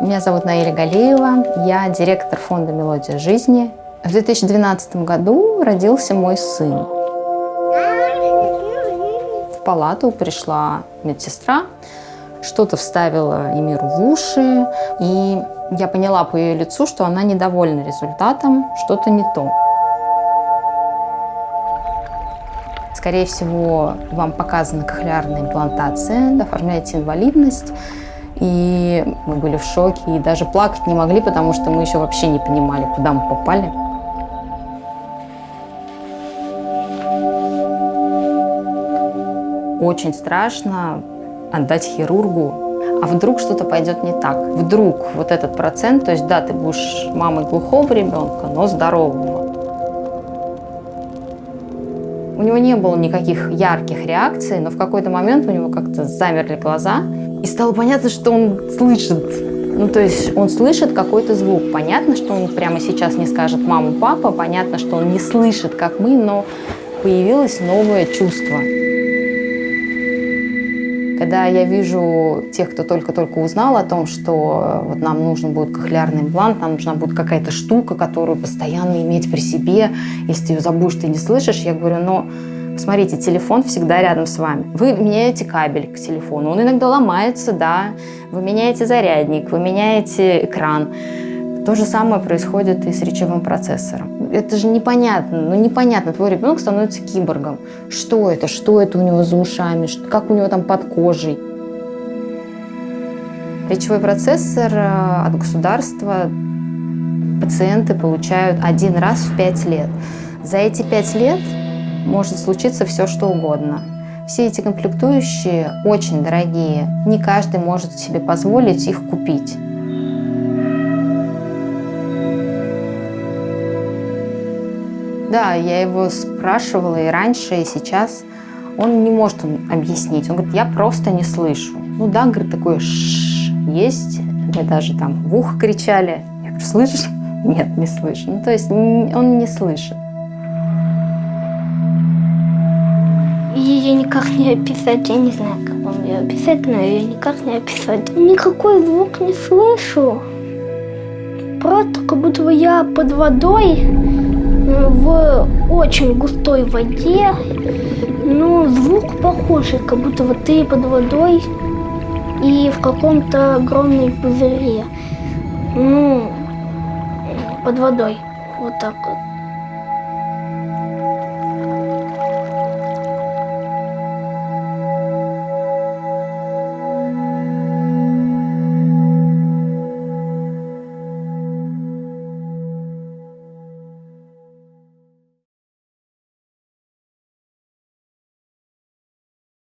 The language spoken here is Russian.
Меня зовут Наиля Галеева, я директор фонда «Мелодия жизни». В 2012 году родился мой сын. В палату пришла медсестра, что-то вставила Эмиру в уши, и я поняла по ее лицу, что она недовольна результатом, что-то не то. Скорее всего, вам показана кохлеарная имплантация, оформляете инвалидность, и мы были в шоке, и даже плакать не могли, потому что мы еще вообще не понимали, куда мы попали. Очень страшно отдать хирургу, а вдруг что-то пойдет не так. Вдруг вот этот процент, то есть да, ты будешь мамой глухого ребенка, но здорового. У него не было никаких ярких реакций, но в какой-то момент у него как-то замерли глаза, и стало понятно, что он слышит. Ну, то есть он слышит какой-то звук. Понятно, что он прямо сейчас не скажет «мама, папа», понятно, что он не слышит, как мы, но появилось новое чувство. Когда я вижу тех, кто только-только узнал о том, что вот нам нужен будет кохлеарный имплант, нам нужна будет какая-то штука, которую постоянно иметь при себе, если ты ее забудешь, ты не слышишь, я говорю, но Смотрите, телефон всегда рядом с вами. Вы меняете кабель к телефону, он иногда ломается, да, вы меняете зарядник, вы меняете экран. То же самое происходит и с речевым процессором. Это же непонятно, ну непонятно, твой ребенок становится киборгом. Что это, что это у него за ушами, как у него там под кожей. Речевой процессор э, от государства пациенты получают один раз в пять лет. За эти пять лет может случиться все, что угодно. Все эти комплектующие очень дорогие. Не каждый может себе позволить их купить. Да, я его спрашивала и раньше, и сейчас. Он не может объяснить. Он говорит, я просто не слышу. Ну да, говорит, такое ш есть. Мы даже там в ухо кричали. Я говорю, слышишь? Нет, не слышу. Ну, то есть он не слышит. Ее никак не описать. Я не знаю, как вам ее описать, но ее никак не описать. Никакой звук не слышу. Просто как будто я под водой в очень густой воде. Но звук похожий, как будто вот ты под водой и в каком-то огромной пузыре. Ну, под водой. Вот так вот.